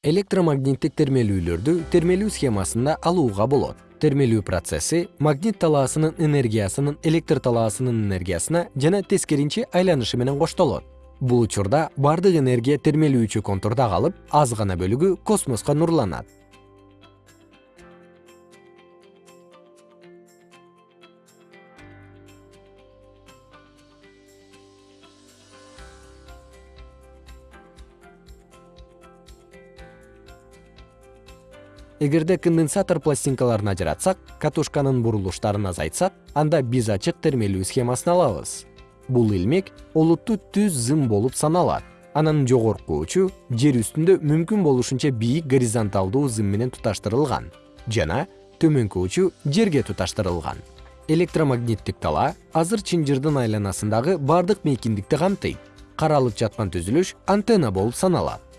электромагниттик термелүүлөрдү термелүү схемасында алууга болот. Термелүү процесси магнит талаасынын энергиясынын электр талаасынын энергиясына жана тескеринче айланышы менен коштолот. Бул учурда баардык энергия термелүүчү контурда калып аз гана бөлүгү космоско нурланат эгерде конденсатор пластинкаларын ажыратсак катушканын бурулуштарын азайтсак анда биз ачык термелүү схемасын алабыз. Бул илмек олуттуу түз зым болуп саналат. Анын жогорку учу жер үстүндө мүмкүн болушунча бийик горизонталдуу зым менен туташтырылган жана төмөнкү учу жерге туташтырылган. Электромагниттик талаа азыр чынжырдын айланасындагы баардык мейкиндикти камтыйт каралып жаткан түзүлүш антенна болуп саналат